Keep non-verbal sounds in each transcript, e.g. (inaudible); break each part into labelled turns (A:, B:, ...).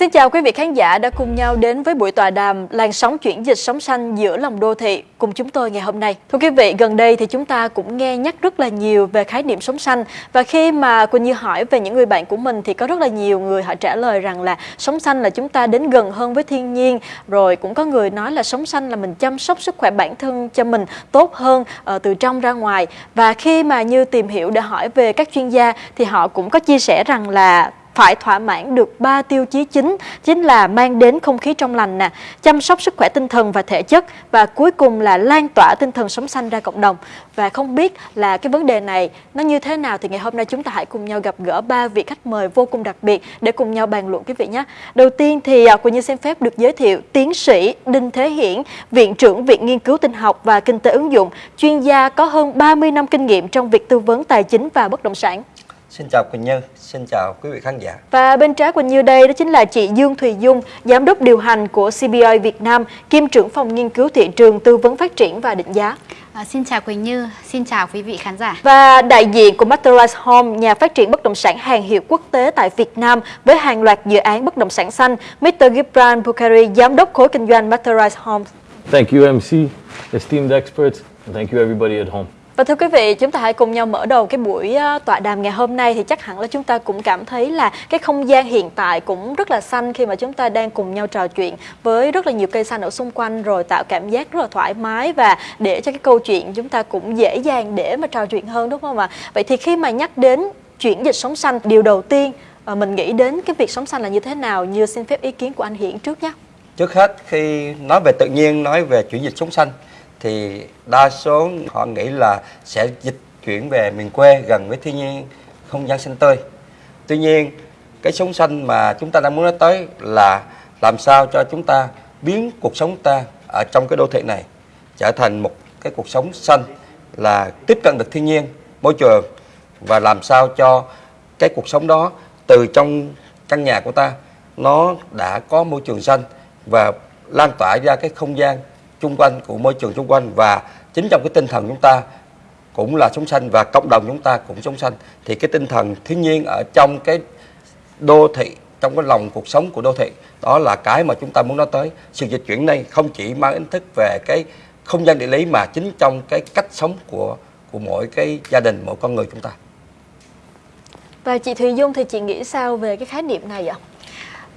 A: Xin chào quý vị khán giả đã cùng nhau đến với buổi tọa đàm làn sóng chuyển dịch sống xanh giữa lòng đô thị cùng chúng tôi ngày hôm nay. Thưa quý vị, gần đây thì chúng ta cũng nghe nhắc rất là nhiều về khái niệm sống xanh và khi mà Quỳnh Như hỏi về những người bạn của mình thì có rất là nhiều người họ trả lời rằng là sống xanh là chúng ta đến gần hơn với thiên nhiên, rồi cũng có người nói là sống xanh là mình chăm sóc sức khỏe bản thân cho mình tốt hơn uh, từ trong ra ngoài và khi mà Như tìm hiểu để hỏi về các chuyên gia thì họ cũng có chia sẻ rằng là phải thỏa mãn được ba tiêu chí chính chính là mang đến không khí trong lành nè, chăm sóc sức khỏe tinh thần và thể chất và cuối cùng là lan tỏa tinh thần sống xanh ra cộng đồng. Và không biết là cái vấn đề này nó như thế nào thì ngày hôm nay chúng ta hãy cùng nhau gặp gỡ ba vị khách mời vô cùng đặc biệt để cùng nhau bàn luận quý vị nhé. Đầu tiên thì à, Quỳnh Như xin phép được giới thiệu tiến sĩ Đinh Thế Hiển, Viện trưởng Viện Nghiên cứu Tinh học và Kinh tế ứng dụng, chuyên gia có hơn 30 năm kinh nghiệm trong việc tư vấn tài chính và bất động sản.
B: Xin chào Quỳnh Như, xin chào quý vị khán giả.
A: Và bên trái Quỳnh Như đây đó chính là chị Dương Thùy Dung, giám đốc điều hành của CBI Việt Nam, kiêm trưởng phòng nghiên cứu thị trường tư vấn phát triển và định giá.
C: À, xin chào Quỳnh Như, xin chào quý vị khán giả.
A: Và đại diện của Materialize Home, nhà phát triển bất động sản hàng hiệu quốc tế tại Việt Nam với hàng loạt dự án bất động sản xanh, Mr. Gibran Bukhari, giám đốc khối kinh doanh Materialize Home.
D: Thank you MC, esteemed experts, and thank you everybody at home.
A: Và thưa quý vị, chúng ta hãy cùng nhau mở đầu cái buổi tọa đàm ngày hôm nay thì chắc hẳn là chúng ta cũng cảm thấy là cái không gian hiện tại cũng rất là xanh khi mà chúng ta đang cùng nhau trò chuyện với rất là nhiều cây xanh ở xung quanh rồi tạo cảm giác rất là thoải mái và để cho cái câu chuyện chúng ta cũng dễ dàng để mà trò chuyện hơn đúng không ạ? Vậy thì khi mà nhắc đến chuyển dịch sống xanh, điều đầu tiên ờ, mình nghĩ đến cái việc sống xanh là như thế nào? Như xin phép ý kiến của anh Hiển trước nhé.
B: Trước hết khi nói về tự nhiên, nói về chuyển dịch sống xanh thì đa số họ nghĩ là sẽ dịch chuyển về miền quê gần với thiên nhiên, không gian xanh tươi. Tuy nhiên, cái sống xanh mà chúng ta đang muốn nói tới là làm sao cho chúng ta biến cuộc sống ta ở trong cái đô thị này trở thành một cái cuộc sống xanh là tiếp cận được thiên nhiên, môi trường và làm sao cho cái cuộc sống đó từ trong căn nhà của ta nó đã có môi trường xanh và lan tỏa ra cái không gian chung quanh, của môi trường xung quanh. Và chính trong cái tinh thần chúng ta cũng là sống xanh và cộng đồng chúng ta cũng sống xanh, thì cái tinh thần thiên nhiên ở trong cái đô thị, trong cái lòng cuộc sống của đô thị, đó là cái mà chúng ta muốn nói tới. Sự dịch chuyển này không chỉ mang ý thức về cái không gian địa lý mà chính trong cái cách sống của của mỗi cái gia đình, mỗi con người chúng ta.
A: Và chị Thùy Dung thì chị nghĩ sao về cái khái niệm này ạ?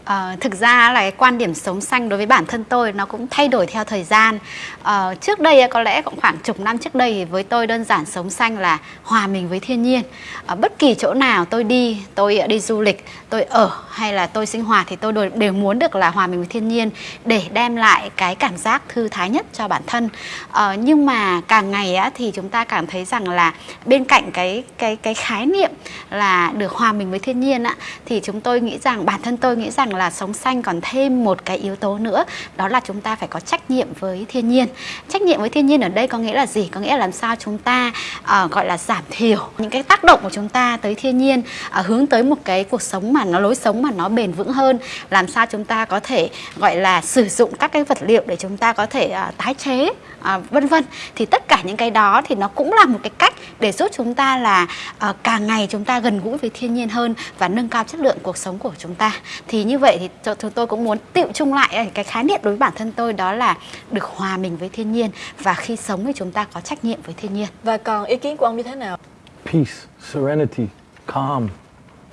C: Uh, thực ra là cái quan điểm sống xanh đối với bản thân tôi nó cũng thay đổi theo thời gian. Uh, trước đây có lẽ cũng khoảng chục năm trước đây với tôi đơn giản sống xanh là hòa mình với thiên nhiên. Ở bất kỳ chỗ nào tôi đi tôi đi du lịch tôi ở hay là tôi sinh hoạt thì tôi đều muốn được là hòa mình với thiên nhiên để đem lại cái cảm giác thư thái nhất cho bản thân. Uh, nhưng mà càng ngày á, thì chúng ta cảm thấy rằng là bên cạnh cái cái cái khái niệm là được hòa mình với thiên nhiên á, thì chúng tôi nghĩ rằng bản thân tôi nghĩ rằng là sống xanh còn thêm một cái yếu tố nữa đó là chúng ta phải có trách nhiệm với thiên nhiên. Trách nhiệm với thiên nhiên ở đây có nghĩa là gì? Có nghĩa là làm sao chúng ta uh, gọi là giảm thiểu những cái tác động của chúng ta tới thiên nhiên uh, hướng tới một cái cuộc sống mà nó lối sống mà nó bền vững hơn. Làm sao chúng ta có thể gọi là sử dụng các cái vật liệu để chúng ta có thể uh, tái chế uh, vân vân. Thì tất cả những cái đó thì nó cũng là một cái cách để giúp chúng ta là uh, càng ngày chúng ta gần gũi với thiên nhiên hơn và nâng cao chất lượng cuộc sống của chúng ta. Thì như vậy thì chúng tôi cũng muốn tiệu chung lại cái khái niệm đối với bản thân tôi đó là được hòa mình với thiên nhiên và khi sống thì chúng ta có trách nhiệm với thiên nhiên.
A: Và còn ý kiến của ông như thế nào?
D: Peace, serenity, calm,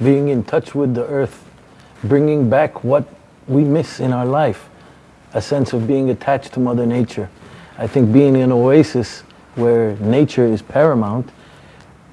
D: being in touch with the earth, bringing back what we miss in our life, a sense of being attached to Mother Nature. I think being in an oasis where nature is paramount,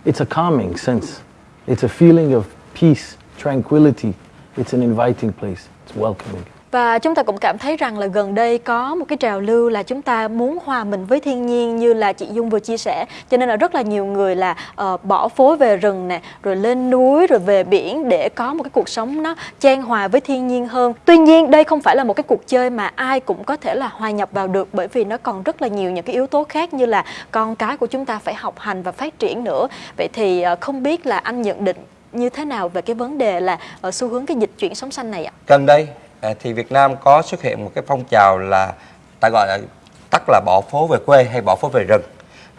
D: it's a calming sense. It's a feeling of peace, tranquility, It's an inviting place. It's welcoming.
A: Và chúng ta cũng cảm thấy rằng là gần đây có một cái trào lưu là chúng ta muốn hòa mình với thiên nhiên như là chị Dung vừa chia sẻ. Cho nên là rất là nhiều người là uh, bỏ phố về rừng nè, rồi lên núi, rồi về biển để có một cái cuộc sống nó trang hòa với thiên nhiên hơn. Tuy nhiên đây không phải là một cái cuộc chơi mà ai cũng có thể là hòa nhập vào được bởi vì nó còn rất là nhiều những cái yếu tố khác như là con cái của chúng ta phải học hành và phát triển nữa. Vậy thì uh, không biết là anh nhận định như thế nào về cái vấn đề là ở xu hướng cái dịch chuyển sống xanh này ạ?
B: Gần đây à, thì Việt Nam có xuất hiện một cái phong trào là ta gọi là tắt là bỏ phố về quê hay bỏ phố về rừng.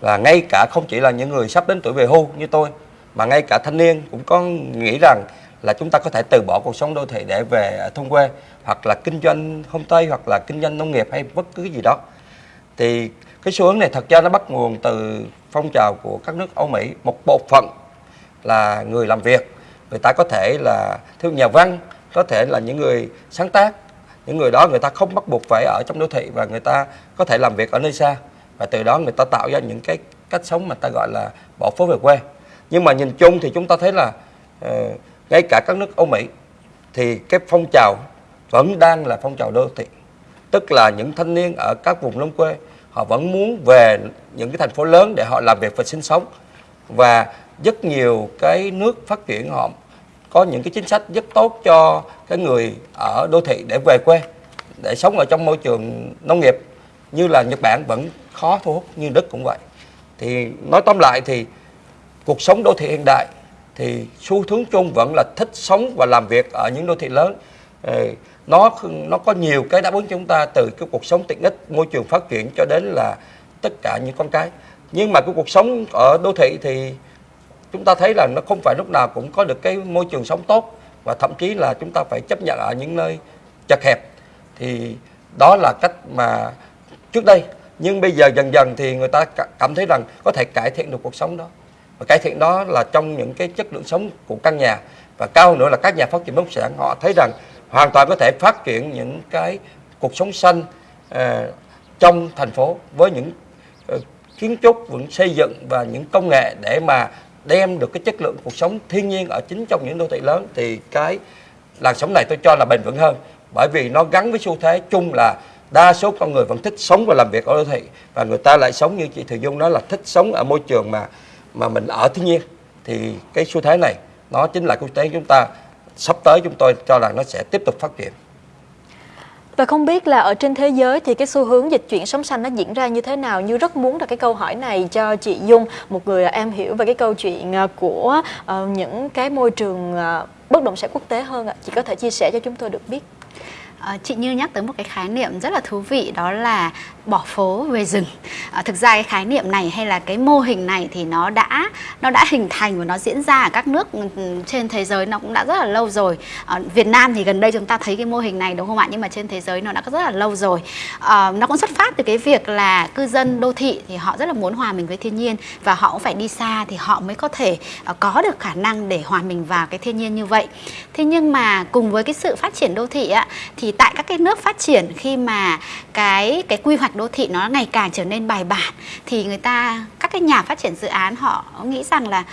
B: Và ngay cả không chỉ là những người sắp đến tuổi về hưu như tôi, mà ngay cả thanh niên cũng có nghĩ rằng là chúng ta có thể từ bỏ cuộc sống đô thị để về à, thôn quê, hoặc là kinh doanh homestay, hoặc là kinh doanh nông nghiệp hay bất cứ cái gì đó. Thì cái xu hướng này thật ra nó bắt nguồn từ phong trào của các nước Âu Mỹ. Một bộ phận là người làm việc. Người ta có thể là theo nhà văn có thể là những người sáng tác. Những người đó người ta không bắt buộc phải ở trong đô thị và người ta có thể làm việc ở nơi xa. Và từ đó người ta tạo ra những cái cách sống mà ta gọi là bỏ phố về quê. Nhưng mà nhìn chung thì chúng ta thấy là uh, ngay cả các nước Âu Mỹ thì cái phong trào vẫn đang là phong trào đô thị. Tức là những thanh niên ở các vùng nông quê họ vẫn muốn về những cái thành phố lớn để họ làm việc và sinh sống. Và rất nhiều cái nước phát triển, họ có những cái chính sách rất tốt cho cái người ở đô thị để về quê, để sống ở trong môi trường nông nghiệp. Như là Nhật Bản vẫn khó thu hút như Đức cũng vậy. Thì nói tóm lại thì cuộc sống đô thị hiện đại thì xu hướng chung vẫn là thích sống và làm việc ở những đô thị lớn. Ờ, nó nó có nhiều cái đáp ứng cho chúng ta từ cái cuộc sống tiện ích, môi trường phát triển cho đến là tất cả những con cái. Nhưng mà cái cuộc sống ở đô thị thì chúng ta thấy là nó không phải lúc nào cũng có được cái môi trường sống tốt và thậm chí là chúng ta phải chấp nhận ở những nơi chật hẹp. Thì đó là cách mà trước đây nhưng bây giờ dần dần thì người ta cảm thấy rằng có thể cải thiện được cuộc sống đó. Và cải thiện đó là trong những cái chất lượng sống của căn nhà. Và cao nữa là các nhà phát triển bất động sản họ thấy rằng hoàn toàn có thể phát triển những cái cuộc sống xanh uh, trong thành phố với những uh, kiến trúc vẫn xây dựng và những công nghệ để mà đem được cái chất lượng cuộc sống thiên nhiên ở chính trong những đô thị lớn, thì cái làn sóng này tôi cho là bền vững hơn bởi vì nó gắn với xu thế chung là đa số con người vẫn thích sống và làm việc ở đô thị, và người ta lại sống như chị Thùy Dung nói là thích sống ở môi trường mà mà mình ở thiên nhiên thì cái xu thế này, nó chính là xu thế chúng ta sắp tới chúng tôi cho rằng nó sẽ tiếp tục phát triển.
A: Và không biết là ở trên thế giới thì cái xu hướng dịch chuyển sống xanh nó diễn ra như thế nào? Như rất muốn là cái câu hỏi này cho chị Dung, một người à, em hiểu về cái câu chuyện à, của ờ, những cái môi trường à, bất động sản quốc tế hơn ạ. Chị có thể chia sẻ cho chúng tôi được biết.
C: À, chị Như nhắc tới một cái khái niệm rất là thú vị đó là bỏ phố về rừng. À, thực ra cái khái niệm này hay là cái mô hình này thì nó đã nó đã hình thành và nó diễn ra ở các nước ừ, ừ, trên thế giới nó cũng đã rất là lâu rồi. À, Việt Nam thì gần đây chúng ta thấy cái mô hình này đúng không ạ? Nhưng mà trên thế giới nó đã rất là lâu rồi. À, nó cũng xuất phát từ cái việc là cư dân đô thị thì họ rất là muốn hòa mình với thiên nhiên và họ cũng phải đi xa thì họ mới có thể uh, có được khả năng để hòa mình vào cái thiên nhiên như vậy. Thế nhưng mà cùng với cái sự phát triển đô thị á thì tại các cái nước phát triển khi mà cái cái quy hoạch đô thị nó ngày càng trở nên bài bản, thì người ta, các cái nhà phát triển dự án họ nghĩ rằng là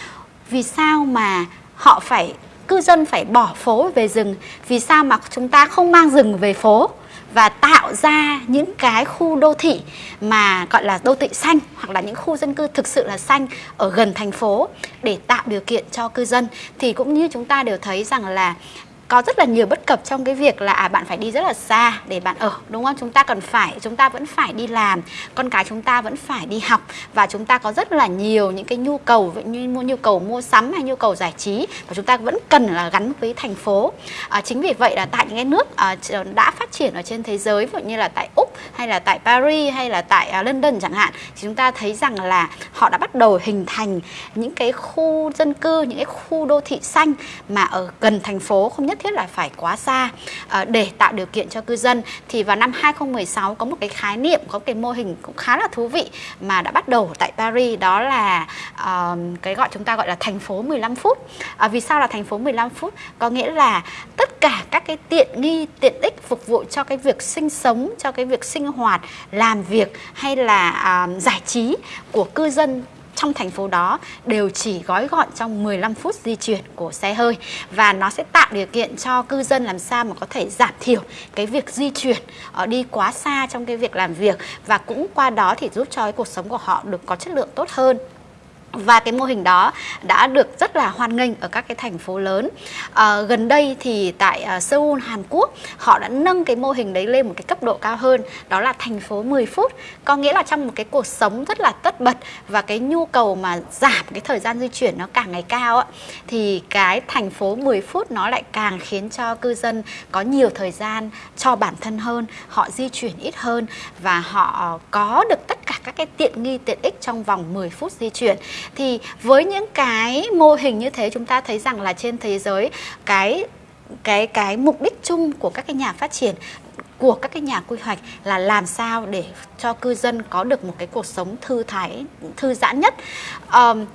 C: vì sao mà họ phải, cư dân phải bỏ phố về rừng? Vì sao mà chúng ta không mang rừng về phố và tạo ra những cái khu đô thị mà gọi là đô thị xanh hoặc là những khu dân cư thực sự là xanh ở gần thành phố để tạo điều kiện cho cư dân? Thì cũng như chúng ta đều thấy rằng là có rất là nhiều bất cập trong cái việc là à, bạn phải đi rất là xa để bạn ở đúng không? Chúng ta cần phải chúng ta vẫn phải đi làm con cái chúng ta vẫn phải đi học và chúng ta có rất là nhiều những cái nhu cầu như mua nhu cầu mua sắm hay nhu cầu giải trí và chúng ta vẫn cần là gắn với thành phố. À, chính vì vậy là tại những cái nước à, đã phát triển ở trên thế giới ví dụ như là tại úc hay là tại paris hay là tại à, london chẳng hạn thì chúng ta thấy rằng là họ đã bắt đầu hình thành những cái khu dân cư những cái khu đô thị xanh mà ở gần thành phố không nhất nhất thiết là phải quá xa à, để tạo điều kiện cho cư dân. Thì vào năm 2016 có một cái khái niệm có cái mô hình cũng khá là thú vị mà đã bắt đầu tại Paris đó là uh, cái gọi chúng ta gọi là thành phố 15 phút. À, vì sao là thành phố 15 phút? Có nghĩa là tất cả các cái tiện nghi tiện ích phục vụ cho cái việc sinh sống cho cái việc sinh hoạt làm việc hay là uh, giải trí của cư dân trong thành phố đó đều chỉ gói gọn trong 15 phút di chuyển của xe hơi. Và nó sẽ tạo điều kiện cho cư dân làm sao mà có thể giảm thiểu cái việc di chuyển ờ, đi quá xa trong cái việc làm việc. Và cũng qua đó thì giúp cho cái cuộc sống của họ được có chất lượng tốt hơn và cái mô hình đó đã được rất là hoan nghênh ở các cái thành phố lớn. À, gần đây thì tại uh, Seoul Hàn Quốc họ đã nâng cái mô hình đấy lên một cái cấp độ cao hơn đó là thành phố 10 phút. Có nghĩa là trong một cái cuộc sống rất là tất bật và cái nhu cầu mà giảm cái thời gian di chuyển nó càng ngày cao á, thì cái thành phố 10 phút nó lại càng khiến cho cư dân có nhiều thời gian cho bản thân hơn họ di chuyển ít hơn và họ có được tất các cái tiện nghi tiện ích trong vòng 10 phút di chuyển. Thì với những cái mô hình như thế chúng ta thấy rằng là trên thế giới cái cái cái mục đích chung của các cái nhà phát triển của các cái nhà quy hoạch là làm sao để cho cư dân có được một cái cuộc sống thư thái thư giãn nhất. Um,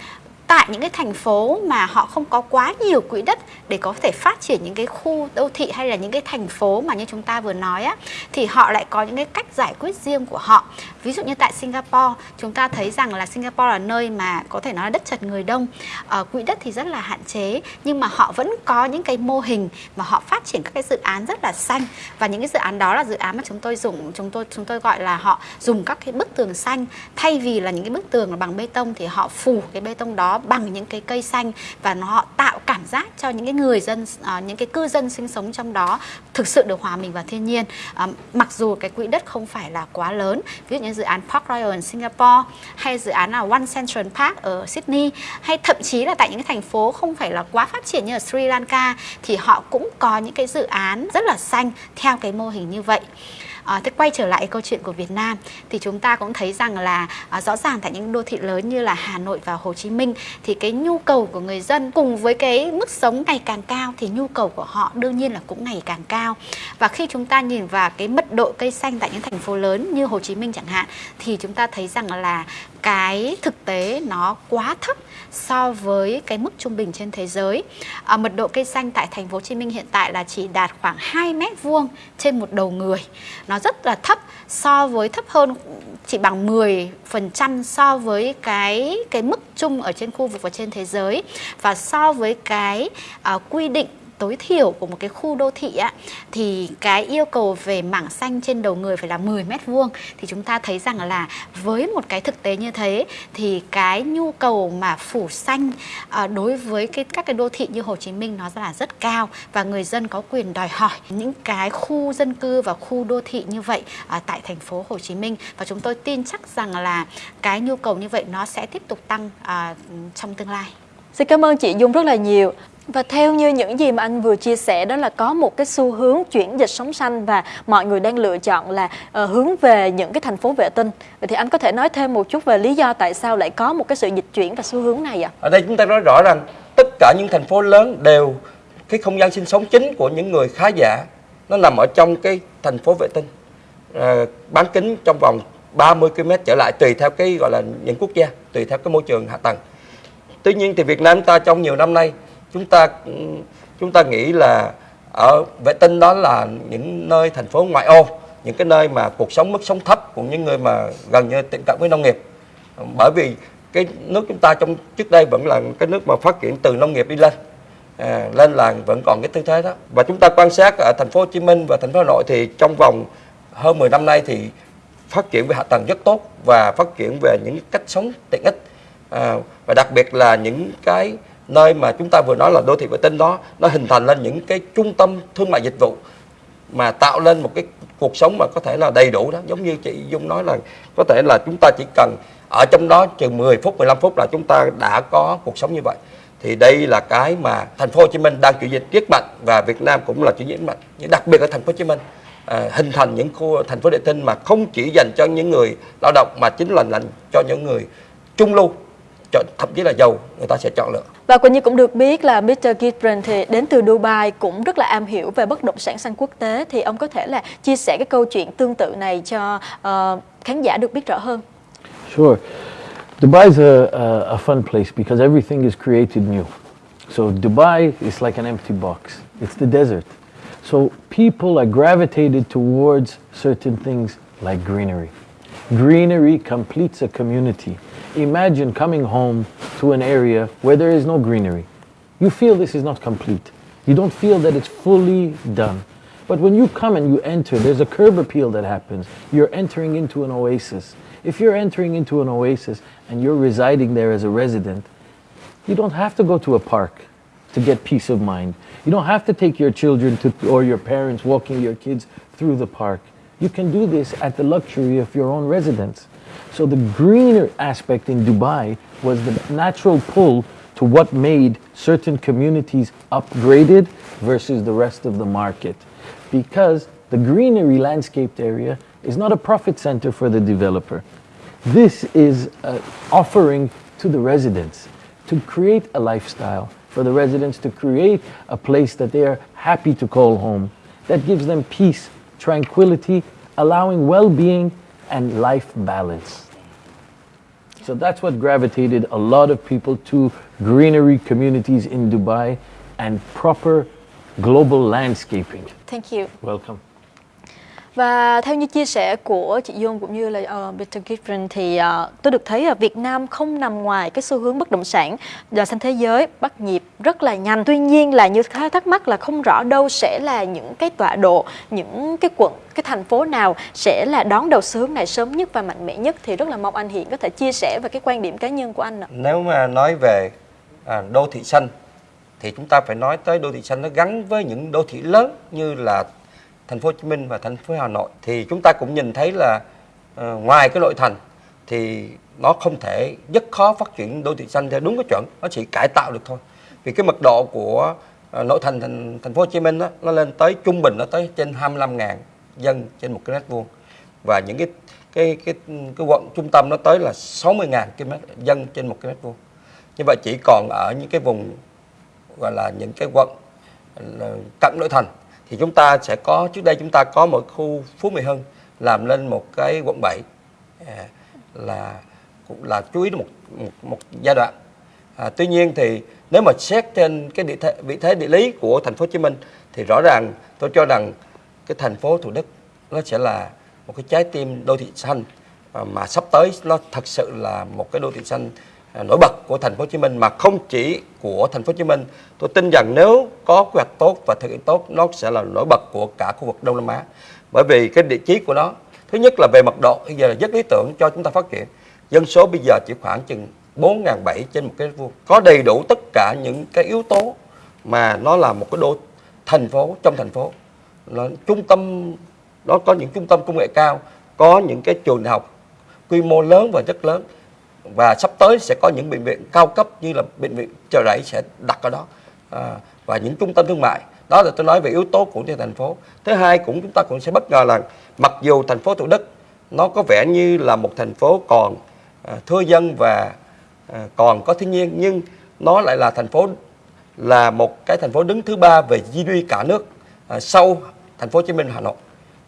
C: tại những cái thành phố mà họ không có quá nhiều quỹ đất để có thể phát triển những cái khu đô thị hay là những cái thành phố mà như chúng ta vừa nói á thì họ lại có những cái cách giải quyết riêng của họ. Ví dụ như tại Singapore chúng ta thấy rằng là Singapore là nơi mà có thể nói là đất chật người đông. À, quỹ đất thì rất là hạn chế nhưng mà họ vẫn có những cái mô hình mà họ phát triển các cái dự án rất là xanh. Và những cái dự án đó là dự án mà chúng tôi dùng chúng tôi chúng tôi gọi là họ dùng các cái bức tường xanh. Thay vì là những cái bức tường là bằng bê tông thì họ phủ cái bê tông đó bằng những cái cây xanh và nó họ tạo cảm giác cho những cái người dân uh, những cái cư dân sinh sống trong đó thực sự được hòa mình vào thiên nhiên. Uh, mặc dù cái quỹ đất không phải là quá lớn ví dụ như dự án Park Royal ở Singapore hay dự án là One Central Park ở Sydney hay thậm chí là tại những cái thành phố không phải là quá phát triển như ở Sri Lanka thì họ cũng có những cái dự án rất là xanh theo cái mô hình như vậy. À, thế quay trở lại câu chuyện của Việt Nam thì chúng ta cũng thấy rằng là à, rõ ràng tại những đô thị lớn như là Hà Nội và Hồ Chí Minh thì cái nhu cầu của người dân cùng với cái mức sống ngày càng cao thì nhu cầu của họ đương nhiên là cũng ngày càng cao. Và khi chúng ta nhìn vào cái mật độ cây xanh tại những thành phố lớn như Hồ Chí Minh chẳng hạn thì chúng ta thấy rằng là cái thực tế nó quá thấp so với cái mức trung bình trên thế giới. À, mật độ cây xanh tại thành phố Hồ Chí Minh hiện tại là chỉ đạt khoảng 2 mét vuông trên một đầu người. Nó rất là thấp so với thấp hơn chỉ bằng 10% so với cái cái mức chung ở trên khu vực và trên thế giới và so với cái uh, quy định tối thiểu của một cái khu đô thị á thì cái yêu cầu về mảng xanh trên đầu người phải là 10 mét vuông thì chúng ta thấy rằng là với một cái thực tế như thế thì cái nhu cầu mà phủ xanh à, đối với cái các cái đô thị như Hồ Chí Minh nó là rất cao và người dân có quyền đòi hỏi những cái khu dân cư và khu đô thị như vậy à, tại thành phố Hồ Chí Minh và chúng tôi tin chắc rằng là cái nhu cầu như vậy nó sẽ tiếp tục tăng à, trong tương lai.
A: Xin cảm ơn chị Dung rất là nhiều. Và theo như những gì mà anh vừa chia sẻ đó là có một cái xu hướng chuyển dịch sống xanh và mọi người đang lựa chọn là uh, hướng về những cái thành phố vệ tinh. Vậy thì anh có thể nói thêm một chút về lý do tại sao lại có một cái sự dịch chuyển và xu hướng này ạ?
B: Ở đây chúng ta nói rõ rằng tất cả những thành phố lớn đều cái không gian sinh sống chính của những người khá giả nó nằm ở trong cái thành phố vệ tinh. À, bán kính trong vòng 30 km trở lại tùy theo cái gọi là những quốc gia, tùy theo cái môi trường hạ tầng. Tuy nhiên thì Việt Nam ta trong nhiều năm nay chúng ta chúng ta nghĩ là ở vệ tinh đó là những nơi thành phố ngoại ô những cái nơi mà cuộc sống mức sống thấp của những người mà gần như tiệm cận với nông nghiệp. Bởi vì cái nước chúng ta trong trước đây vẫn là cái nước mà phát triển từ nông nghiệp đi lên à, lên là vẫn còn cái tư thế đó. Và chúng ta quan sát ở thành phố Hồ Chí Minh và thành phố Hà Nội thì trong vòng hơn 10 năm nay thì phát triển về hạ tầng rất tốt và phát triển về những cách sống tiện ích à, và đặc biệt là những cái nơi mà chúng ta vừa nói là đô thị vệ tinh đó nó hình thành lên những cái trung tâm thương mại dịch vụ mà tạo lên một cái cuộc sống mà có thể là đầy đủ đó. Giống như chị Dung nói là có thể là chúng ta chỉ cần ở trong đó chừng 10 phút 15 phút là chúng ta đã có cuộc sống như vậy. Thì đây là cái mà thành phố Hồ Chí Minh đang chuyển dịch rất mạnh và Việt Nam cũng là chuyển dịch mạnh. Đặc biệt ở thành phố Hồ Chí Minh à, hình thành những khu thành phố vệ tinh mà không chỉ dành cho những người lao động mà chính là dành cho những người trung lưu chọn thậm chí là giàu người ta sẽ chọn lựa
A: và Quỳnh Như cũng được biết là Mr. Gibran thì đến từ Dubai cũng rất là am hiểu về bất động sản xanh quốc tế thì ông có thể là chia sẻ cái câu chuyện tương tự này cho uh, khán giả được biết rõ hơn.
D: Sure. Dubai is a, a, a fun place because everything is created new. So Dubai is like an empty box. It's the desert. So people are gravitated towards certain things like greenery. Greenery completes a community. Imagine coming home to an area where there is no greenery. You feel this is not complete. You don't feel that it's fully done. But when you come and you enter, there's a curb appeal that happens. You're entering into an oasis. If you're entering into an oasis and you're residing there as a resident, you don't have to go to a park to get peace of mind. You don't have to take your children to, or your parents walking your kids through the park. You can do this at the luxury of your own residence. So the greener aspect in Dubai was the natural pull to what made certain communities upgraded versus the rest of the market. Because the greenery landscaped area is not a profit center for the developer. This is an offering to the residents to create a lifestyle for the residents to create a place that they are happy to call home, that gives them peace, tranquility, allowing well-being and life balance. So that's what gravitated a lot of people to greenery communities in Dubai and proper global landscaping.
A: Thank you.
D: Welcome.
A: Và theo như chia sẻ của chị Dung cũng như là ờ, uh, Peter Gifford thì uh, tôi được thấy là Việt Nam không nằm ngoài cái xu hướng bất động sản và xanh thế giới bắt nhịp rất là nhanh. Tuy nhiên là như khá thắc mắc là không rõ đâu sẽ là những cái tọa độ, những cái quận, cái thành phố nào sẽ là đón đầu xu hướng này sớm nhất và mạnh mẽ nhất thì rất là mong anh Hiện có thể chia sẻ về cái quan điểm cá nhân của anh ạ.
B: Nếu mà nói về à, đô thị xanh thì chúng ta phải nói tới đô thị xanh nó gắn với những đô thị lớn như là thành phố Hồ Chí Minh và thành phố Hà Nội thì chúng ta cũng nhìn thấy là uh, ngoài cái nội thành thì nó không thể rất khó phát triển đô thị xanh theo đúng cái chuẩn nó chỉ cải tạo được thôi. Vì cái mật độ của uh, nội thành thành, thành phố Hồ Chí Minh đó, nó lên tới trung bình nó tới trên 25.000 dân trên một cái mét vuông. Và những cái cái cái cái quận trung tâm nó tới là 60.000 km dân trên một cái mét vuông. Như vậy chỉ còn ở những cái vùng gọi là những cái quận ờ, cận nội thành thì chúng ta sẽ có trước đây chúng ta có một khu Phú Mỹ Hưng làm lên một cái quận 7 à, là cũng là chú ý một một, một giai đoạn. À, tuy nhiên thì nếu mà xét trên cái địa thế, vị thế địa lý của thành phố Hồ Chí Minh thì rõ ràng tôi cho rằng cái thành phố Thủ Đức nó sẽ là một cái trái tim đô thị xanh à, mà sắp tới nó thật sự là một cái đô thị xanh À, nổi bật của thành phố Hồ Chí Minh mà không chỉ của thành phố Hồ Chí Minh. Tôi tin rằng nếu có quy hoạch tốt và thực hiện tốt nó sẽ là nổi bật của cả khu vực Đông Nam Á. Bởi vì cái địa chí của nó thứ nhất là về mật độ bây giờ là rất lý tưởng cho chúng ta phát triển. Dân số bây giờ chỉ khoảng chừng 4.700 trên một cái vuông. Có đầy đủ tất cả những cái yếu tố mà nó là một cái đô thành phố trong thành phố. Nó trung tâm nó có những trung tâm công nghệ cao, có những cái trường đại học quy mô lớn và rất lớn và sắp tới sẽ có những bệnh viện cao cấp như là bệnh viện chợ rẫy sẽ đặt ở đó. À, và những trung tâm thương mại. Đó là tôi nói về yếu tố của thành phố. Thứ hai cũng chúng ta cũng sẽ bất ngờ là mặc dù thành phố thủ đức nó có vẻ như là một thành phố còn à, thưa dân và à, còn có thiên nhiên nhưng nó lại là thành phố là một cái thành phố đứng thứ ba về GDP cả nước à, sau thành phố Hồ Chí Minh Hà Nội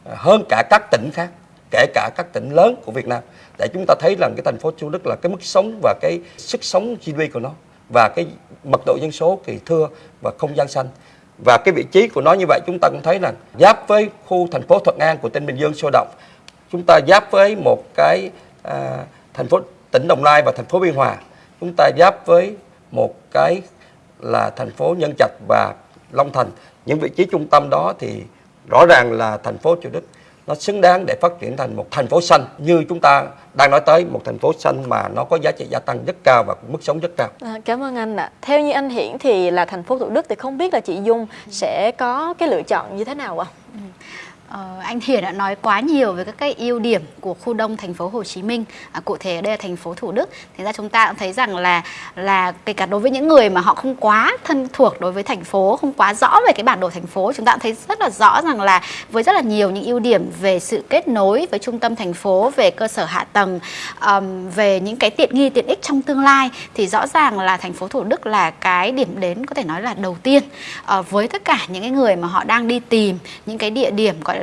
B: à, hơn cả các tỉnh khác kể cả các tỉnh lớn của Việt Nam để chúng ta thấy rằng cái thành phố Thủ Đức là cái mức sống và cái sức sống GDP của nó và cái mật độ dân số thì thưa và không gian xanh. Và cái vị trí của nó như vậy chúng ta cũng thấy là giáp với khu thành phố Thuận An của tỉnh Bình Dương sôi động chúng ta giáp với một cái à, thành phố tỉnh Đồng Nai và thành phố Biên Hòa. Chúng ta giáp với một cái là thành phố Nhân Trạch và Long Thành. Những vị trí trung tâm đó thì rõ ràng là thành phố Thủ Đức nó xứng đáng để phát triển thành một thành phố xanh như chúng ta đang nói tới một thành phố xanh mà nó có giá trị gia tăng rất cao và mức sống rất cao.
A: À, cảm ơn anh ạ. Theo như anh Hiển thì là thành phố Thủ Đức thì không biết là chị Dung sẽ có cái lựa chọn như thế nào ạ? À?
C: Ờ, anh Thiền đã nói quá nhiều về các cái ưu điểm của khu đông thành phố Hồ Chí Minh, à, cụ thể ở đây là thành phố Thủ Đức. Thế ra chúng ta cũng thấy rằng là là kể cả đối với những người mà họ không quá thân thuộc đối với thành phố, không quá rõ về cái bản đồ thành phố, chúng ta cũng thấy rất là rõ rằng là với rất là nhiều những ưu điểm về sự kết nối với trung tâm thành phố, về cơ sở hạ tầng, um, về những cái tiện nghi tiện ích trong tương lai thì rõ ràng là thành phố Thủ Đức là cái điểm đến có thể nói là đầu tiên uh, với tất cả những cái người mà họ đang đi tìm những cái địa điểm gọi là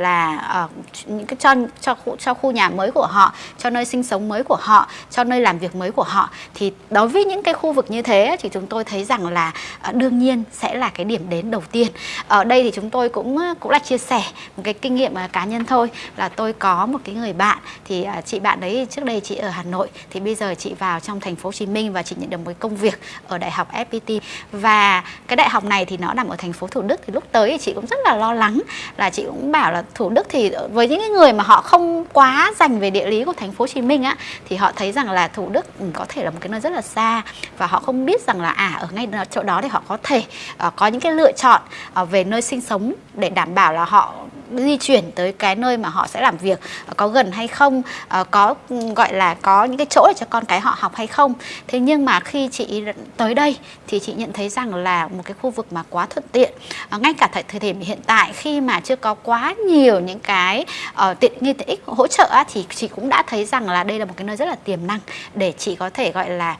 C: uh, những cái cho cho khu, cho khu nhà mới của họ, cho nơi sinh sống mới của họ, cho nơi làm việc mới của họ thì đối với những cái khu vực như thế thì chúng tôi thấy rằng là uh, đương nhiên sẽ là cái điểm đến đầu tiên. Ở đây thì chúng tôi cũng ờ, cũng là chia sẻ một cái kinh nghiệm uh, cá nhân thôi là tôi có một cái người bạn thì uh, chị bạn đấy trước đây chị ở Hà Nội thì bây giờ chị vào trong thành phố Hồ Chí Minh và chị nhận được một công việc ở đại học FPT và cái đại học này thì nó nằm ở thành phố Thủ Đức thì lúc tới thì chị cũng rất là lo lắng là chị cũng bảo là Thủ Đức thì với những người mà họ không quá dành về địa lý của thành phố Hồ Chí Minh á thì họ thấy rằng là Thủ Đức ừ, có thể là một cái nơi rất là xa và họ không biết rằng là à ở ngay chỗ đó thì họ có thể uh, có những cái lựa chọn uh, về nơi sinh sống để đảm bảo là họ di chuyển tới cái nơi mà họ sẽ làm việc ờ, có gần hay không có ừ, gọi là có những cái chỗ để cho con cái họ học hay không. Thế nhưng mà khi chị tới đây thì chị nhận thấy rằng là một cái khu vực mà quá thuận tiện ngay cả tại thời điểm hiện tại khi mà chưa có quá nhiều nhiều những cái uh, tiện nghi tiện ích hỗ trợ á, thì chị cũng đã thấy rằng là đây là một cái nơi rất là tiềm năng để chị có thể gọi là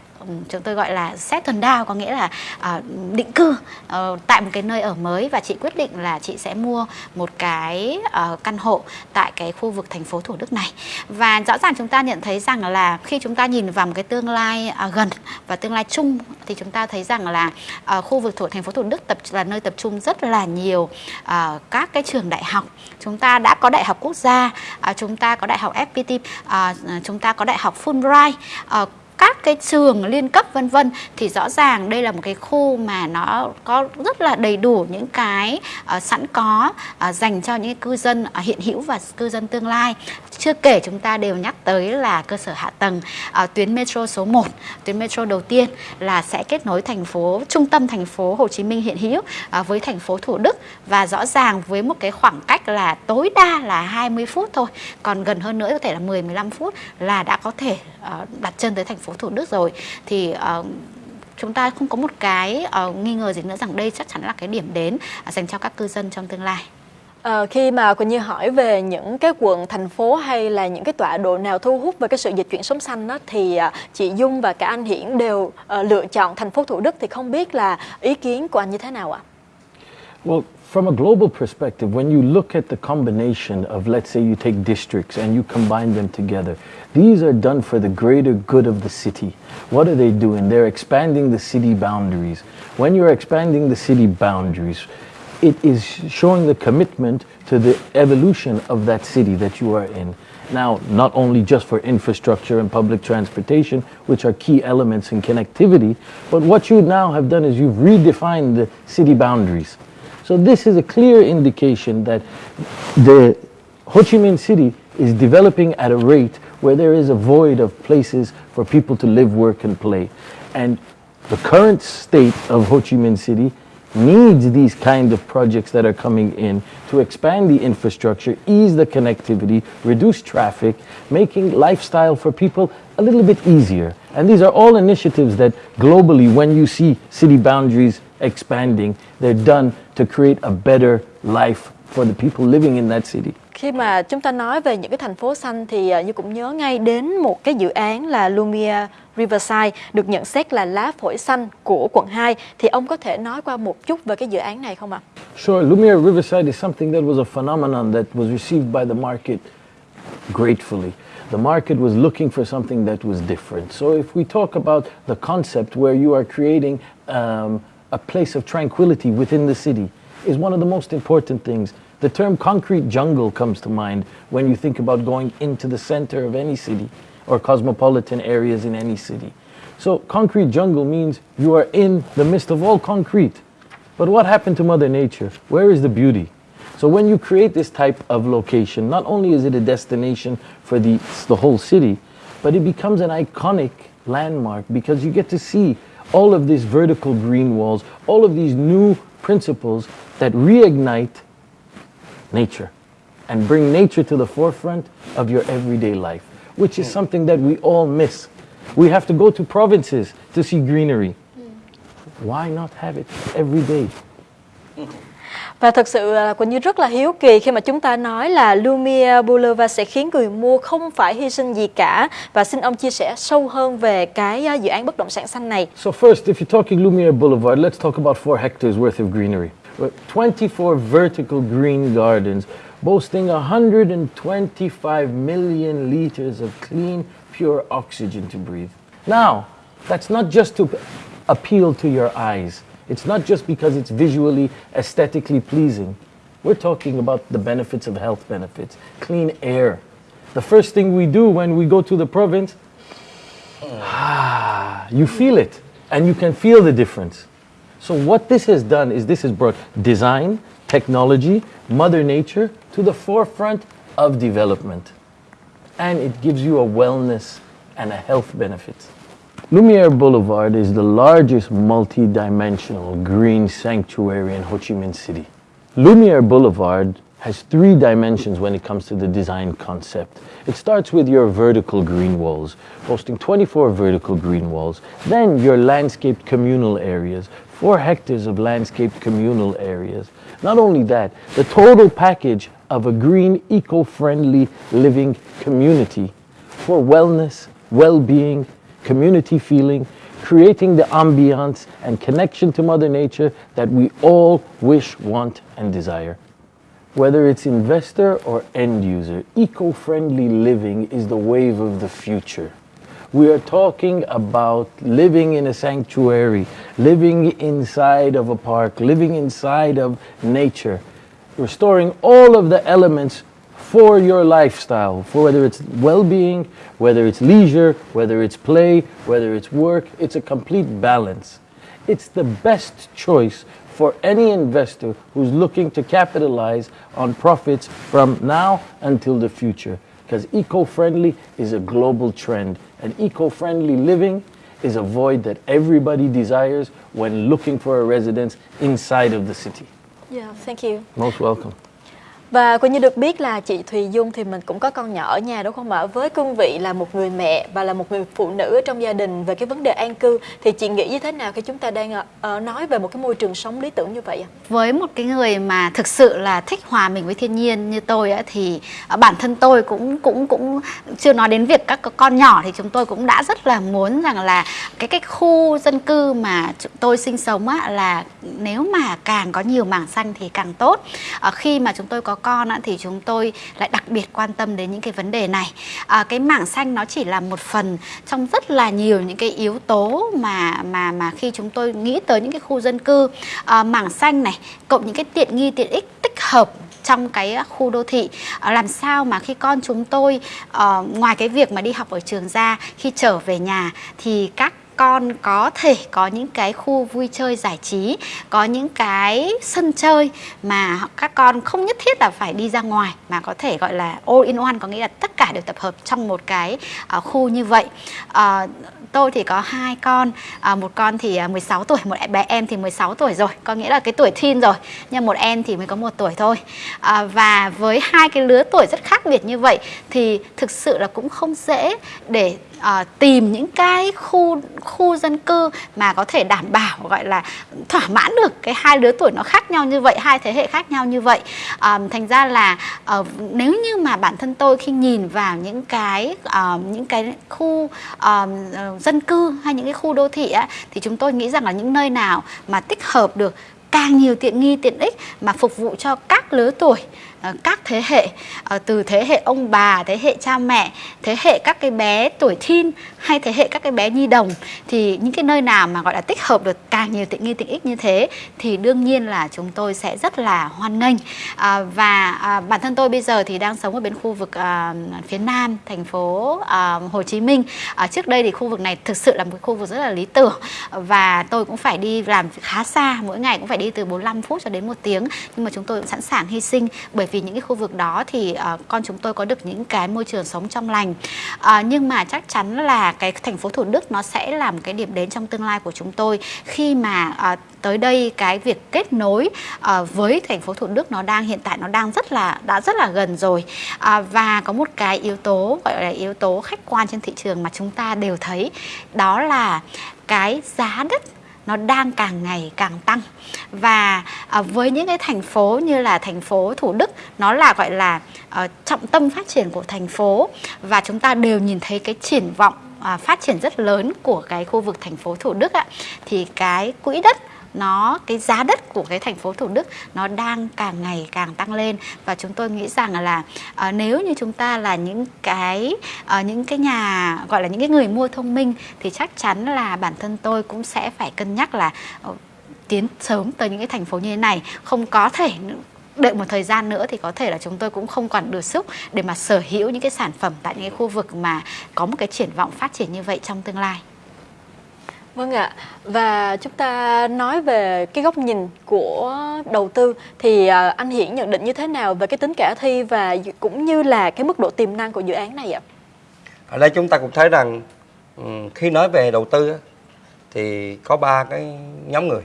C: chúng tôi gọi là settle down có nghĩa là uh, định cư uh, tại một cái nơi ở mới và chị quyết định là chị sẽ mua một cái uh, căn hộ tại cái khu vực thành phố Thủ Đức này. Và rõ ràng chúng ta nhận thấy rằng là khi chúng ta nhìn vào một cái tương lai uh, gần và tương lai chung thì chúng ta thấy rằng là uh, khu vực thủ thành phố Thủ Đức tập là nơi tập trung rất là nhiều uh, các cái trường đại học. Chúng ta đã có đại học quốc gia uh, chúng ta có đại học FPT uh, chúng ta có đại học Fulbright uh, các cái trường liên cấp vân vân thì rõ ràng đây là một cái khu mà nó có rất là đầy đủ những cái uh, sẵn có uh, dành cho những cư dân uh, hiện hữu và cư dân tương lai chưa kể chúng ta đều nhắc tới là cơ sở hạ tầng à, tuyến metro số 1 tuyến metro đầu tiên là sẽ kết nối thành phố trung tâm thành phố Hồ Chí Minh hiện hữu à, với thành phố Thủ Đức và rõ ràng với một cái khoảng cách là tối đa là 20 phút thôi còn gần hơn nữa có thể là 10 15 phút là đã có thể à, đặt chân tới thành phố Thủ Đức rồi thì à, chúng ta không có một cái uh, nghi ngờ gì nữa rằng đây chắc chắn là cái điểm đến uh, dành cho các cư dân trong tương lai.
A: À, khi mà Quỳnh Như hỏi về những cái quận, thành phố hay là những cái tọa độ nào thu hút về cái sự dịch chuyển sống xanh đó, thì à, chị Dung và cả anh Hiển đều à, lựa chọn thành phố Thủ Đức thì không biết là ý kiến của anh như thế nào ạ?
D: Well, from a global perspective, when you look at the combination of, let's say, you take districts and you combine them together, these are done for the greater good of the city. What are they doing? They're expanding the city boundaries. When you're expanding the city boundaries, it is showing the commitment to the evolution of that city that you are in. Now, not only just for infrastructure and public transportation, which are key elements in connectivity, but what you now have done is you've redefined the city boundaries. So this is a clear indication that the Ho Chi Minh City is developing at a rate where there is a void of places for people to live, work, and play. And the current state of Ho Chi Minh City needs these kind of projects that are coming in to expand the infrastructure, ease the connectivity, reduce traffic, making lifestyle for people a little bit easier. And these are all initiatives that globally, when you see city boundaries expanding, they're done to create a better life for the people living in that city.
A: Khi mà chúng ta nói về những cái thành phố xanh thì à, như cũng nhớ ngay đến một cái dự án là Lumia Riverside được nhận xét là lá phổi xanh của quận 2 thì ông có thể nói qua một chút về cái dự án này không ạ?
D: Sure, Lumia Riverside is something that was a phenomenon that was received by the market gratefully. The market was looking for something that was different. So if we talk about the concept where you are creating um, a place of tranquility within the city is one of the most important things. The term concrete jungle comes to mind when you think about going into the center of any city or cosmopolitan areas in any city. So concrete jungle means you are in the midst of all concrete. But what happened to Mother Nature? Where is the beauty? So when you create this type of location, not only is it a destination for the, the whole city, but it becomes an iconic landmark because you get to see all of these vertical green walls, all of these new principles that reignite nature and bring nature to the forefront of your everyday life, which is something that we all miss. We have to go to provinces to see greenery. Why not have it every day?
A: Và thật sự là Quỳnh Như rất là hiếu kỳ khi mà chúng ta nói là Lumia Boulevard sẽ khiến người mua không phải hy sinh gì cả và xin ông chia sẻ sâu hơn về cái à, dự án bất động sản xanh này.
D: So first, if you're talking Lumiere Boulevard, let's talk about four hectares worth of greenery. 24 vertical green gardens boasting 125 million liters of clean, pure oxygen to breathe. Now, that's not just to appeal to your eyes. It's not just because it's visually, aesthetically pleasing. We're talking about the benefits of health benefits, clean air. The first thing we do when we go to the province, (sighs) ah, you feel it, and you can feel the difference. So what this has done is this has brought design, technology, Mother Nature to the forefront of development. And it gives you a wellness and a health benefit. Lumiere Boulevard is the largest multi-dimensional green sanctuary in Ho Chi Minh City. Lumiere Boulevard has three dimensions when it comes to the design concept. It starts with your vertical green walls, hosting 24 vertical green walls, then your landscaped communal areas, four hectares of landscaped communal areas. Not only that, the total package of a green, eco-friendly living community for wellness, well-being, community feeling, creating the ambiance and connection to Mother Nature that we all wish, want, and desire. Whether it's investor or end user, eco-friendly living is the wave of the future. We are talking about living in a sanctuary, living inside of a park, living inside of nature, restoring all of the elements for your lifestyle, for whether it's well-being, whether it's leisure, whether it's play, whether it's work, it's a complete balance. It's the best choice for any investor who's looking to capitalize on profits from now until the future. Because eco-friendly is a global trend, and eco-friendly living is a void that everybody desires when looking for a residence inside of the city.
A: Yeah, thank you.
D: Most welcome.
A: Và cũng như được biết là chị Thùy Dung thì mình cũng có con nhỏ ở nhà đúng không ạ? Với cương vị là một người mẹ và là một người phụ nữ trong gia đình về cái vấn đề an cư thì chị nghĩ như thế nào khi chúng ta đang uh, nói về một cái môi trường sống lý tưởng như vậy ạ?
C: Với một cái người mà thực sự là thích hòa mình với thiên nhiên như tôi á, thì ờ, bản thân tôi cũng cũng cũng chưa nói đến việc các con nhỏ thì chúng tôi cũng đã rất là muốn rằng là cái cái khu dân cư mà tôi sinh sống á, là nếu mà càng có nhiều mảng xanh thì càng tốt. Uh, khi mà chúng tôi có con á, thì chúng tôi lại đặc biệt quan tâm đến những cái vấn đề này. À, cái mảng xanh nó chỉ là một phần trong rất là nhiều những cái yếu tố mà mà mà khi chúng tôi nghĩ tới những cái khu dân cư. À, mảng xanh này cộng những cái tiện nghi tiện ích tích hợp trong cái khu đô thị. À, làm sao mà khi con chúng tôi uh, ngoài cái việc mà đi học ở trường ra khi trở về nhà thì các con có thể có những cái khu vui chơi giải trí có những cái sân chơi mà các con không nhất thiết là phải đi ra ngoài mà có thể gọi là all in one có nghĩa là tất cả đều tập hợp trong một cái uh, khu như vậy. Uh, tôi thì có hai con à, một con thì 16 tuổi một bé em thì 16 tuổi rồi có nghĩa là cái tuổi teen rồi nhưng một em thì mới có một tuổi thôi. À, và với hai cái lứa tuổi rất khác biệt như vậy thì thực sự là cũng không dễ để uh, tìm những cái khu khu dân cư mà có thể đảm bảo gọi là thỏa mãn được cái hai lứa tuổi nó khác nhau như vậy hai thế hệ khác nhau như vậy. Uh, thành ra là uh, nếu như mà bản thân tôi khi nhìn vào những cái uh, những cái khu uh, dân cư hay những cái khu đô thị á, thì chúng tôi nghĩ rằng là những nơi nào mà tích hợp được càng nhiều tiện nghi tiện ích mà phục vụ cho các lứa tuổi Ờ, các thế hệ ờ, từ thế hệ ông bà, thế hệ cha mẹ, thế hệ các cái bé tuổi teen hay thế hệ các cái bé nhi đồng thì những cái nơi nào mà gọi là tích hợp được càng nhiều tiện nghi tiện ích như thế thì đương nhiên là chúng tôi sẽ rất là hoan nghênh. À, và à, bản thân tôi bây giờ thì đang sống ở bên khu vực à, phía nam thành phố à, Hồ Chí Minh. À, trước đây thì khu vực này thực sự là một khu vực rất là lý tưởng và tôi cũng phải đi làm khá xa mỗi ngày cũng phải đi từ 45 phút cho đến một tiếng. Nhưng mà chúng tôi cũng sẵn sàng hy sinh bởi vì những cái khu vực đó thì uh, con chúng tôi có được những cái môi trường sống trong lành. Uh, nhưng mà chắc chắn là cái thành phố Thủ Đức nó sẽ là một cái điểm đến trong tương lai của chúng tôi khi mà uh, tới đây cái việc kết nối uh, với thành phố Thủ Đức nó đang hiện tại nó đang rất là đã rất là gần rồi. Uh, và có một cái yếu tố gọi là yếu tố khách quan trên thị trường mà chúng ta đều thấy đó là cái giá đất nó đang càng ngày càng tăng. Và à, với những cái thành phố như là thành phố Thủ Đức nó là gọi là à, trọng tâm phát triển của thành phố. Và chúng ta đều nhìn thấy cái triển vọng à, phát triển rất lớn của cái khu vực thành phố Thủ Đức ạ. Thì cái quỹ đất nó cái giá đất của cái thành phố Thủ Đức nó đang càng ngày càng tăng lên và chúng tôi nghĩ rằng là uh, nếu như chúng ta là những cái uh, những cái nhà gọi là những cái người mua thông minh thì chắc chắn là bản thân tôi cũng sẽ phải cân nhắc là uh, tiến sớm tới những cái thành phố như thế này không có thể đợi một thời gian nữa thì có thể là chúng tôi cũng không còn được sức để mà sở hữu những cái sản phẩm tại những cái khu vực mà có một cái triển vọng phát triển như vậy trong tương lai.
A: Vâng ạ. Và chúng ta nói về cái góc nhìn của đầu tư thì à, anh Hiển nhận định như thế nào về cái tính khả thi và cũng như là cái mức độ tiềm năng của dự án này ạ?
B: Ở đây chúng ta cũng thấy rằng ừ, khi nói về đầu tư thì có ba cái nhóm người.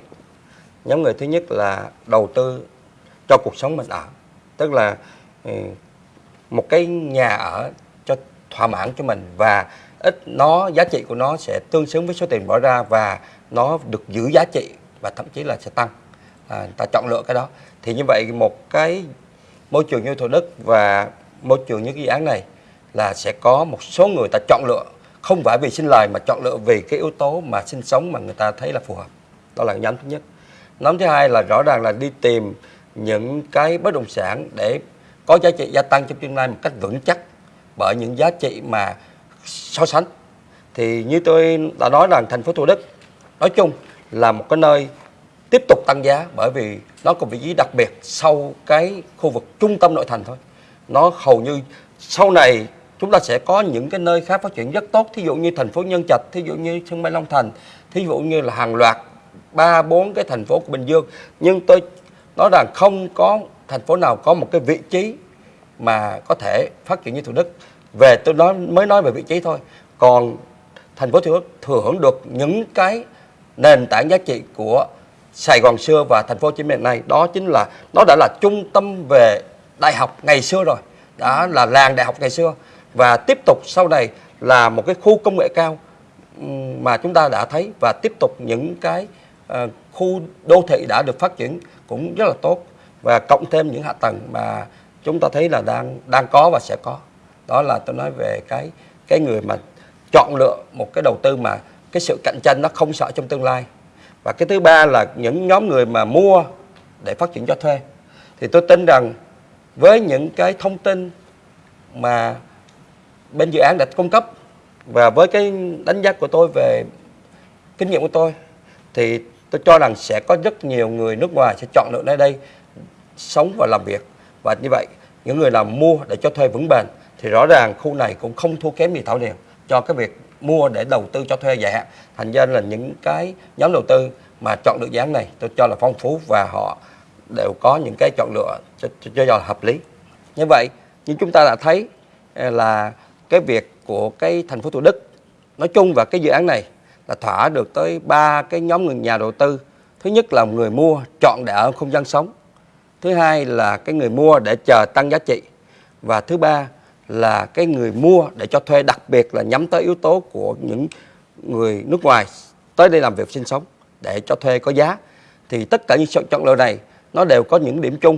B: Nhóm người thứ nhất là đầu tư cho cuộc sống mình ở. tức là ừ, một cái nhà ở cho thỏa mãn cho mình và ít nó giá trị của nó sẽ tương xứng với số tiền bỏ ra và nó được giữ giá trị và thậm chí là sẽ tăng. À, ta chọn lựa cái đó. Thì như vậy một cái môi trường như Thủ Đức và môi trường như cái dự án này là sẽ có một số người ta chọn lựa. Không phải vì xin lời mà chọn lựa vì cái yếu tố mà sinh sống mà người ta thấy là phù hợp. Đó là nhóm thứ nhất. Nhóm thứ hai là rõ ràng là đi tìm những cái bất động sản để có giá trị gia tăng trong tương lai một cách vững chắc bởi những giá trị mà so sánh. Thì như tôi đã nói rằng thành phố Thủ Đức, nói chung là một cái nơi tiếp tục tăng giá bởi vì nó có vị trí đặc biệt sau cái khu vực trung tâm nội thành thôi. Nó hầu như sau này chúng ta sẽ có những cái nơi khác phát triển rất tốt, thí dụ như thành phố Nhân Trạch, thí dụ như sân bay Long Thành, thí dụ như là hàng loạt ba, bốn cái thành phố của Bình Dương. Nhưng tôi nói rằng không có thành phố nào có một cái vị trí mà có thể phát triển như Thủ Đức về tôi nói mới nói về vị trí thôi. Còn thành phố Thủ Đức thừa hưởng được những cái nền tảng giá trị của Sài Gòn xưa và thành phố Hồ Chí Minh này đó chính là nó đã là trung tâm về đại học ngày xưa rồi. Đã là làng đại học ngày xưa. Và tiếp tục sau này là một cái khu công nghệ cao mà chúng ta đã thấy và tiếp tục những cái uh, khu đô thị đã được phát triển cũng rất là tốt. Và cộng thêm những hạ tầng mà chúng ta thấy là đang đang có và sẽ có đó là tôi nói về cái cái người mà chọn lựa một cái đầu tư mà cái sự cạnh tranh nó không sợ trong tương lai. Và cái thứ ba là những nhóm người mà mua để phát triển cho thuê. Thì tôi tin rằng với những cái thông tin mà bên dự án đã cung cấp và với cái đánh giá của tôi về kinh nghiệm của tôi, thì tôi cho rằng sẽ có rất nhiều người nước ngoài sẽ chọn lựa nơi đây sống và làm việc. Và như vậy, những người làm mua để cho thuê vững bền thì rõ ràng khu này cũng không thua kém gì Thảo Điền. Cho cái việc mua để đầu tư cho thuê dài hạn thành ra là những cái nhóm đầu tư mà chọn được dự án này tôi cho là phong phú và họ đều có những cái chọn lựa cho, cho, cho là hợp lý. Như vậy như chúng ta đã thấy à, là cái việc của cái thành phố Thủ Đức nói chung và cái dự án này là thỏa được tới ba cái nhóm người nhà đầu tư. Thứ nhất là người mua chọn để ở không gian sống. Thứ hai là cái người mua để chờ tăng giá trị. Và thứ ba là cái người mua để cho thuê đặc biệt là nhắm tới yếu tố của những người nước ngoài tới đây làm việc sinh sống để cho thuê có giá thì tất cả những chọn lựa này nó đều có những điểm chung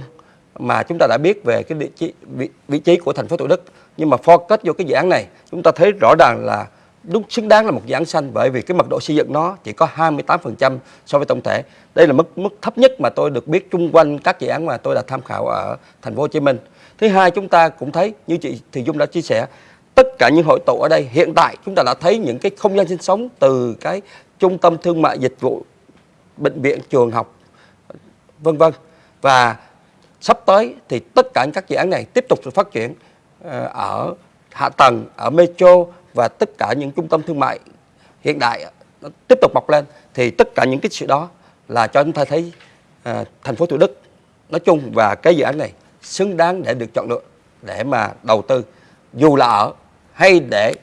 B: mà chúng ta đã biết về cái vị trí, vị, vị trí của thành phố Thủ Đức nhưng mà focus vô cái dự án này chúng ta thấy rõ ràng là đúng xứng đáng là một dự án xanh bởi vì cái mật độ xây dựng nó chỉ có 28% so với tổng thể. Đây là mức mức thấp nhất mà tôi được biết chung quanh các dự án mà tôi đã tham khảo ở thành phố Hồ Chí Minh. Thứ hai chúng ta cũng thấy như chị thì Dung đã chia sẻ tất cả những hội tụ ở đây hiện tại chúng ta đã thấy những cái không gian sinh sống từ cái trung tâm thương mại dịch vụ bệnh viện trường học vân vân. Và sắp tới thì tất cả các dự án này tiếp tục được phát triển ờ, ở hạ tầng ở metro và tất cả những trung tâm thương mại hiện đại nó tiếp tục mọc lên. Thì tất cả những cái sự đó là cho chúng ta thấy à, thành phố Thủ Đức nói chung và cái dự án này xứng đáng để được chọn lựa để mà đầu tư dù là ở hay để,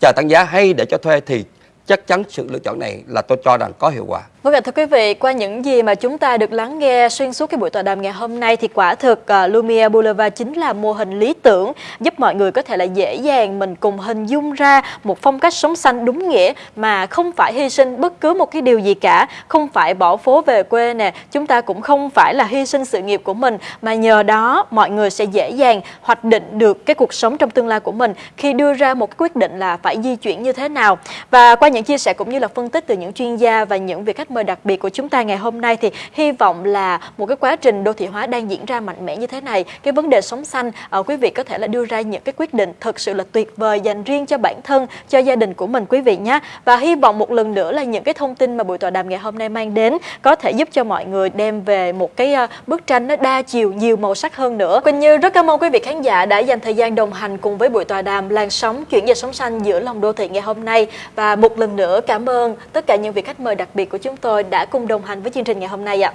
B: chờ tăng giá hay để cho thuê thì chắc chắn sự lựa chọn này là tôi cho rằng có hiệu quả.
A: Vâng ạ, thưa quý vị, qua những gì mà chúng ta được lắng nghe xuyên suốt cái buổi tọa đàm ngày hôm nay thì quả thực uh, Lumia Boulevard chính là mô hình lý tưởng giúp mọi người có thể là dễ dàng mình cùng hình dung ra một phong cách sống xanh đúng nghĩa mà không phải hy sinh bất cứ một cái điều gì cả, không phải bỏ phố về quê nè, chúng ta cũng không phải là hy sinh sự nghiệp của mình mà nhờ đó mọi người sẽ dễ dàng hoạch định được cái cuộc sống trong tương lai của mình khi đưa ra một quyết định là phải di chuyển như thế nào. Và qua những chia sẻ cũng như là phân tích từ những chuyên gia và những việc khách mời đặc biệt của chúng ta ngày hôm nay thì hy vọng là một cái quá trình đô thị hóa đang diễn ra mạnh mẽ như thế này. Cái vấn đề sống xanh uh, quý vị có thể là đưa ra những cái quyết định thật sự là tuyệt vời dành riêng cho bản thân cho gia đình của mình quý vị nhé. Và hy vọng một lần nữa là những cái thông tin mà buổi tọa đàm ngày hôm nay mang đến có thể giúp cho mọi người đem về một cái ờ, bức tranh nó đa chiều nhiều màu sắc hơn nữa. Quỳnh Như rất cảm ơn quý vị khán giả đã dành thời gian đồng hành cùng với buổi tọa đàm làn sóng chuyển dịch sống xanh giữa lòng đô thị ngày hôm nay. Và một lần nữa cảm ơn tất cả những vị khách mời đặc biệt của chúng chúng tôi đã cùng đồng hành với chương trình ngày hôm nay ạ.